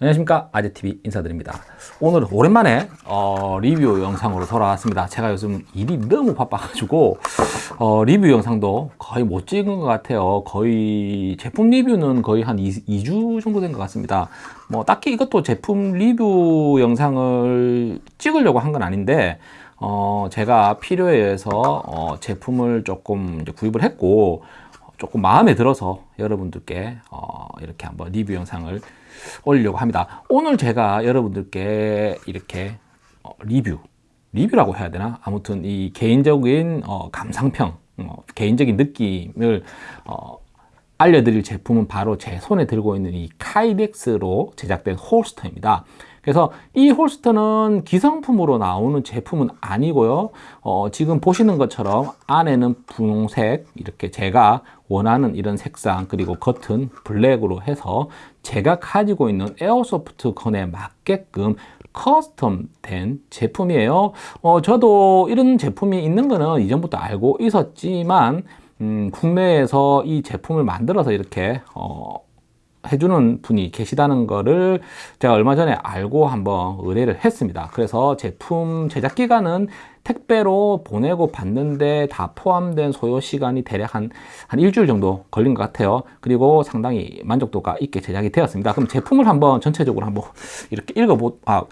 안녕하십니까? 아재TV 인사드립니다. 오늘 오랜만에 어, 리뷰 영상으로 돌아왔습니다. 제가 요즘 일이 너무 바빠가지고 어, 리뷰 영상도 거의 못 찍은 것 같아요. 거의 제품 리뷰는 거의 한 2, 2주 정도 된 것 같습니다. 뭐 딱히 이것도 제품 리뷰 영상을 찍으려고 한 건 아닌데 어, 제가 필요에 의해서 어, 제품을 조금 구입을 했고 조금 마음에 들어서 여러분들께 어, 이렇게 한번 리뷰 영상을 올리려고 합니다. 오늘 제가 여러분들께 이렇게 어, 리뷰 리뷰라고 해야 되나? 아무튼 이 개인적인 어, 감상평 어, 개인적인 느낌을 어, 알려드릴 제품은 바로 제 손에 들고 있는 이 카이덱스로 제작된 홀스터입니다 그래서 이 홀스터는 기성품으로 나오는 제품은 아니고요. 어, 지금 보시는 것처럼 안에는 분홍색 이렇게 제가 원하는 이런 색상 그리고 겉은 블랙으로 해서 제가 가지고 있는 airsoft gun에 맞게끔 custom 된 제품이에요. 어, 저도 이런 제품이 있는 거는 이전부터 알고 있었지만 음, 국내에서 이 제품을 만들어서 이렇게 어, 해주는 분이 계시다는 거를 제가 얼마 전에 알고 한번 의뢰를 했습니다. 그래서 제품 제작 기간은 택배로 보내고 받는데 다 포함된 소요 시간이 대략 한, 한 일주일 정도 걸린 것 같아요. 그리고 상당히 만족도가 있게 제작이 되었습니다. 그럼 제품을 한번 전체적으로 한번 이렇게 읽어 보, 아,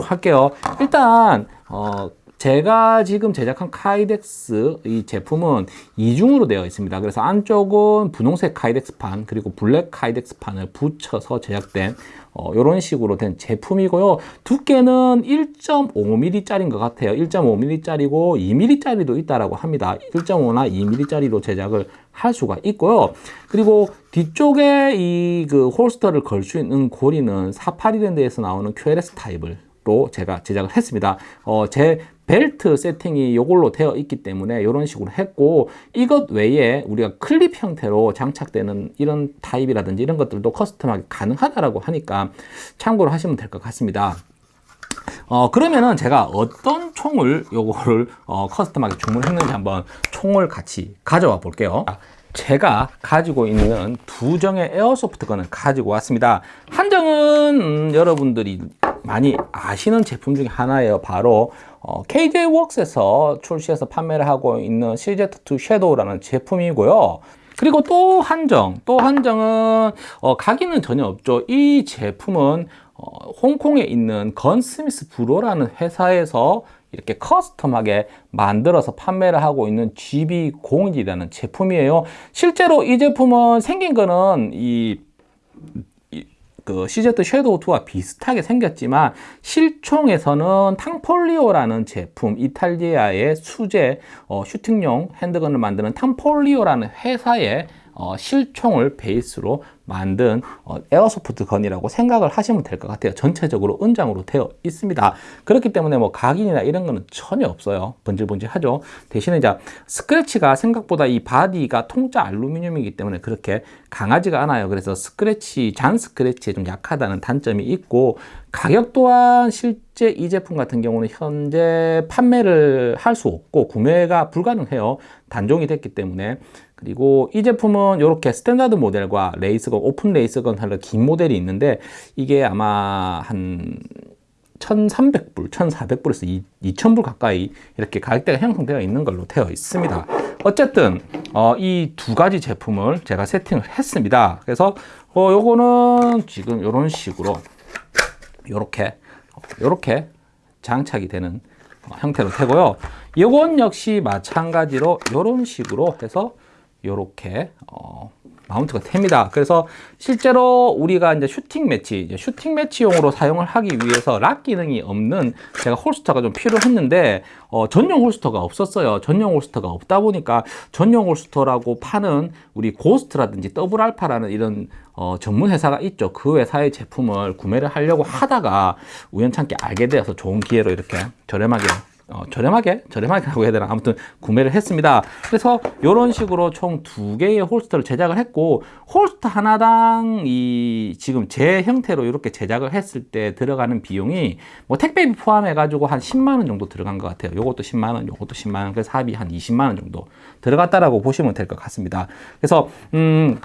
할게요. 일단 어, 제가 지금 제작한 카이덱스 이 제품은 이중으로 되어 있습니다. 그래서 안쪽은 분홍색 카이덱스판 그리고 블랙 카이덱스판을 붙여서 제작된 어, 이런 식으로 된 제품이고요. 두께는 1.5mm 짜리인 것 같아요. 1.5mm 짜리고 2mm 짜리도 있다라고 합니다. 1.5나 2mm 짜리로 제작을 할 수가 있고요. 그리고 뒤쪽에 이 그 holster를 걸 수 있는 고리는 사파리랜드에서 나오는 QLS 타입을 로 제가 제작을 했습니다. 어, 제 벨트 세팅이 이걸로 되어 있기 때문에 이런 식으로 했고 이것 외에 우리가 클립 형태로 장착되는 이런 타입이라든지 이런 것들도 custom하게 가능하다고 하니까 참고를 하시면 될 것 같습니다. 어 그러면은 제가 어떤 총을 요거를 어, 커스텀하게 주문했는지 한번 총을 같이 가져와 볼게요. 제가 가지고 있는 두 정의 에어소프트 건을 가지고 왔습니다. 한 정은 음, 여러분들이 많이 아시는 제품 중에 하나예요. 바로 어, KJ웍스에서 출시해서 판매를 하고 있는 CZ2 섀도우라는 제품이고요. 그리고 또 한정 또 한정은 어, 각인은 전혀 없죠. 이 제품은 어, 홍콩에 있는 건스미스 브로라는 회사에서 이렇게 커스텀하게 만들어서 판매를 하고 있는 GB01이라는 제품이에요. 실제로 이 제품은 생긴 거는 이 그 CZ 섀도우 2와 비슷하게 생겼지만 실총에서는 탕폴리오라는 제품 이탈리아의 수제 어, 슈팅용 핸드건을 만드는 탕폴리오라는 회사의 어, 실총을 베이스로 만든 어, airsoft gun이라고 생각을 하시면 될 것 같아요. 전체적으로 은장으로 되어 있습니다. 그렇기 때문에 뭐 각인이나 이런 거는 전혀 없어요. 번질번질하죠. 대신에 이제 스크래치가 생각보다 이 바디가 통짜 알루미늄이기 때문에 그렇게 강하지가 않아요. 그래서 스크래치 잔 스크래치에 좀 약하다는 단점이 있고 가격 또한 실제 이 제품 같은 경우는 현재 판매를 할 수 없고 구매가 불가능해요 단종이 됐기 때문에. 그리고 이 제품은 이렇게 standard 모델과 race gun, open race gun 하는 긴 모델이 있는데 이게 아마 한 1300불, 1400불에서 2000불 가까이 이렇게 가격대가 형성되어 있는 걸로 되어 있습니다. 어쨌든 어, 이 두 가지 제품을 제가 세팅을 했습니다. 그래서 어, 요거는 지금 이런 식으로 이렇게 이렇게 장착이 되는 형태로 되고요. 이건 역시 마찬가지로 이런 식으로 해서 이렇게 어, mount가 됩니다. 그래서 실제로 우리가 이제 shooting match, 이제 shooting match용으로 사용을 하기 위해서 lock 기능이 없는 제가 holster가 좀 필요했는데 어, 전용 holster가 없었어요. 전용 holster가 없다 보니까 전용 holster라고 파는 우리 고스트라든지 더블 알파라는 이런 어, 전문 회사가 있죠. 그 회사의 제품을 구매를 하려고 하다가 우연찮게 알게 되어서 좋은 기회로 이렇게 저렴하게 어, 저렴하게 저렴하게 하고 해야 되나? 아무튼 구매를 했습니다. 그래서 이런 식으로 총 두 개의 홀스터를 제작을 했고 홀스터 하나당 이 지금 제 형태로 이렇게 제작을 했을 때 들어가는 비용이 뭐 택배비 포함해 가지고 한 10만원 정도 들어간 것 같아요. 요것도 10만원 요것도 10만원 그래서 합이 한 20만원 정도 들어갔다라고 보시면 될 것 같습니다. 그래서 음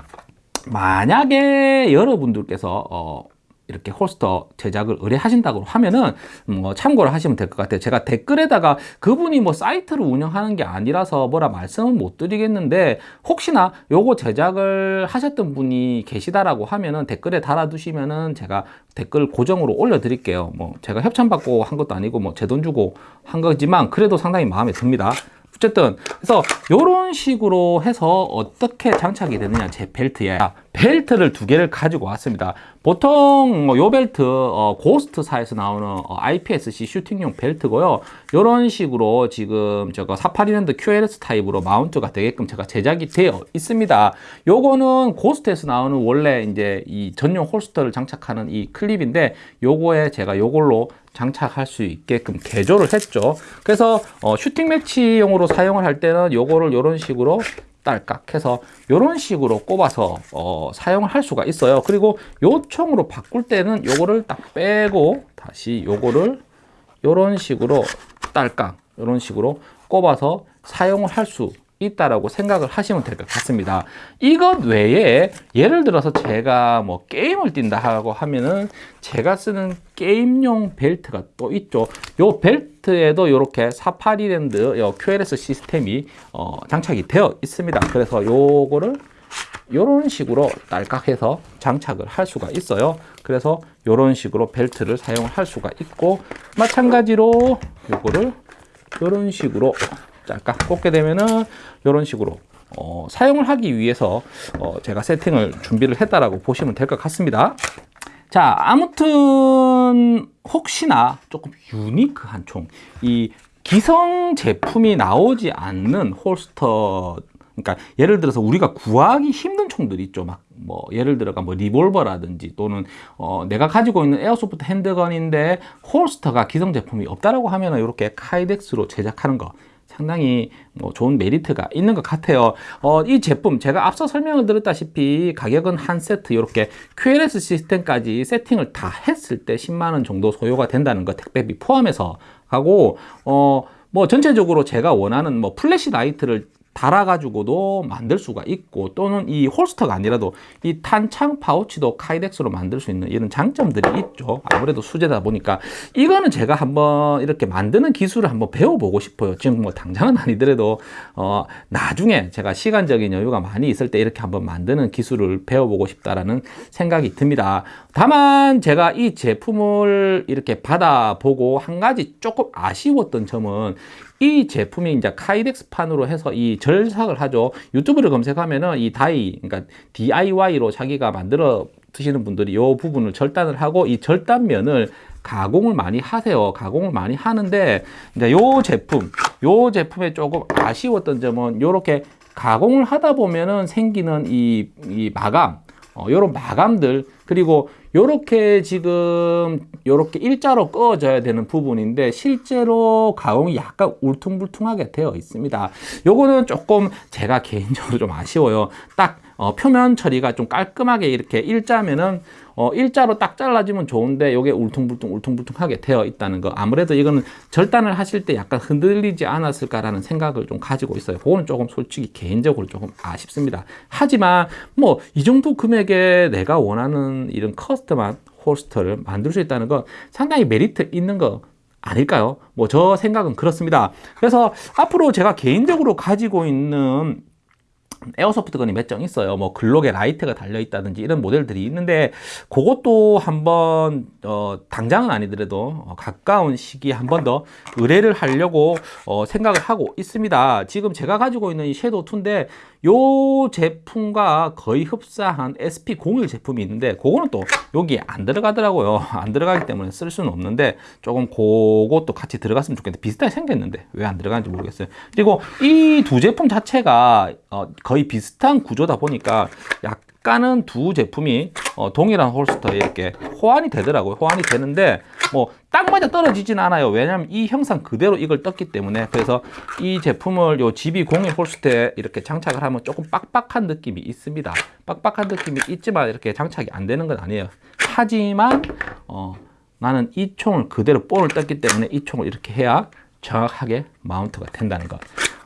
만약에 여러분들께서 어 이렇게 홀스터 제작을 의뢰하신다고 하면은 뭐 참고를 하시면 될 것 같아요. 제가 댓글에다가 그분이 뭐 사이트를 운영하는 게 아니라서 뭐라 말씀은 못 드리겠는데 혹시나 요거 제작을 하셨던 분이 계시다라고 하면은 댓글에 달아두시면은 제가 댓글 고정으로 올려 드릴게요. 뭐 제가 협찬받고 한 것도 아니고 뭐 제 돈 주고 한 거지만 그래도 상당히 마음에 듭니다. 어쨌든 그래서 이런 식으로 해서 어떻게 장착이 되느냐 제 벨트에 아, 벨트를 두 개를 가지고 왔습니다 보통 뭐요 벨트 어, 고스트사에서 나오는 어, IPSC shooting용 벨트고요. 이런 식으로 지금 저거 사파리랜드 QLS 타입으로 mount가 되게끔 제가 제작이 되어 있습니다. 요거는 고스트에서 나오는 원래 이제 이 전용 holster를 장착하는 이 클립인데 요거에 제가 요걸로 장착할 수 있게끔 개조를 했죠. 그래서 어, 슈팅 매치용으로 사용을 할 때는 요거를 이런 식으로 딸깍 해서 이런 식으로 꼽아서 어, 사용을 할 수가 있어요 그리고 요 총으로 바꿀 때는 요거를 딱 빼고 다시 요거를 이런 식으로 딸깍 이런 식으로 꼽아서 사용을 할 수 있다라고 생각을 하시면 될 것 같습니다. 이것 외에 예를 들어서 제가 뭐 게임을 뛴다 하고 하면은 제가 쓰는 게임용 벨트가 또 있죠. 요 벨트 에도 이렇게 482랜드 요 QLS 시스템이 어, 장착이 되어 있습니다. 그래서 요거를 이런 식으로 딸깍해서 장착을 할 수가 있어요. 그래서 이런 식으로 벨트를 사용을 할 수가 있고 마찬가지로 요거를 이런 식으로 짤깍 꽂게 되면은 이런 식으로 어, 사용을 하기 위해서 어, 제가 세팅을 준비를 했다라고 보시면 될 것 같습니다. 자, 아무튼 혹시나 조금 유니크한 총, 이 기성 제품이 나오지 않는 holster 그러니까 예를 들어서 우리가 구하기 힘든 총들이 있죠. 막 뭐 예를 들어가 뭐 리볼버라든지 또는 어 내가 가지고 있는 airsoft handgun인데 holster가 기성 제품이 없다라고 하면은 이렇게 Kydex로 제작하는 거 상당히 뭐 좋은 메리트가 있는 것 같아요. 어, 이 제품 제가 앞서 설명을 드렸다시피 가격은 한 세트 이렇게 QLS 시스템까지 세팅을 다 했을 때 10만원 정도 소요가 된다는 거 택배비 포함해서 하고 어, 뭐 전체적으로 제가 원하는 뭐 flashlight를 달아가지고도 만들 수가 있고 또는 이 holster가 아니라도 이 탄창 파우치도 Kydex로 만들 수 있는 이런 장점들이 있죠. 아무래도 수제다 보니까. 이거는 제가 한번 이렇게 만드는 기술을 한번 배워보고 싶어요. 지금 뭐 당장은 아니더라도 어 나중에 제가 시간적인 여유가 많이 있을 때 이렇게 한번 만드는 기술을 배워보고 싶다라는 생각이 듭니다. 다만 제가 이 제품을 이렇게 받아보고 한 가지 조금 아쉬웠던 점은 이 제품이 이제 카이덱스판으로 해서 이 절삭을 하죠. 유튜브를 검색하면은 이 다이, 그러니까 DIY로 자기가 만들어 드시는 분들이 이 부분을 절단을 하고 이 절단면을 가공을 많이 하세요. 가공을 많이 하는데 이제 요 제품, 요 제품에 조금 아쉬웠던 점은 이렇게 가공을 하다 보면은 생기는 이, 이 마감, 어, 요런 마감들 그리고 요렇게 지금 요렇게 일자로 꺼져야 되는 부분인데 실제로 가공이 약간 울퉁불퉁하게 되어 있습니다. 요거는 조금 제가 개인적으로 좀 아쉬워요. 딱 어, 표면 처리가 좀 깔끔하게 이렇게 일자면은 어, 일자로 딱 잘라지면 좋은데 이게 울퉁불퉁 울퉁불퉁하게 되어 있다는 거. 아무래도 이거는 절단을 하실 때 약간 흔들리지 않았을까라는 생각을 좀 가지고 있어요. 그거는 조금 솔직히 개인적으로 조금 아쉽습니다. 하지만 뭐 이 정도 금액에 내가 원하는 이런 custom한 holster를 만들 수 있다는 건 상당히 메리트 있는 거 아닐까요? 뭐 저 생각은 그렇습니다 그래서 앞으로 제가 개인적으로 가지고 있는 airsoft gun이 몇 정 있어요. 뭐 Glock에 라이트가 달려 있다든지 이런 모델들이 있는데 그것도 한번 어, 당장은 아니더라도 어, 가까운 시기에 한 번 더 의뢰를 하려고 어, 생각을 하고 있습니다. 지금 제가 가지고 있는 이 Shadow 2인데 요 제품과 거의 흡사한 SP01 제품이 있는데 그거는 또 여기에 안 들어가더라고요. 안 들어가기 때문에 쓸 수는 없는데 조금 그것도 같이 들어갔으면 좋겠는데 비슷하게 생겼는데 왜 안 들어가는지 모르겠어요. 그리고 이 두 제품 자체가 어, 거의 비슷한 구조다 보니까 약간은 두 제품이 어, 동일한 홀스터에 이렇게 호환이 되더라고요. 호환이 되는데 뭐 딱 맞아 떨어지진 않아요. 왜냐하면 이 형상 그대로 이걸 떴기 때문에. 그래서 이 제품을 요 GB01 홀스터에 이렇게 장착을 하면 조금 빡빡한 느낌이 있습니다. 빡빡한 느낌이 있지만 이렇게 장착이 안 되는 건 아니에요. 하지만 어, 나는 이 총을 그대로 볼을 떴기 때문에 이 총을 이렇게 해야 정확하게 마운트가 된다는 것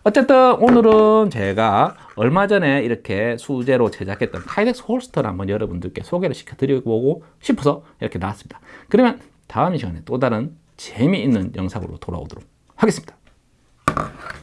어쨌든 오늘은 제가 얼마 전에 이렇게 수제로 제작했던 타이덱스 홀스터를 한번 여러분들께 소개를 시켜드리고 싶어서 이렇게 나왔습니다. 그러면 다음 시간에 또 다른 재미있는 영상으로 돌아오도록 하겠습니다.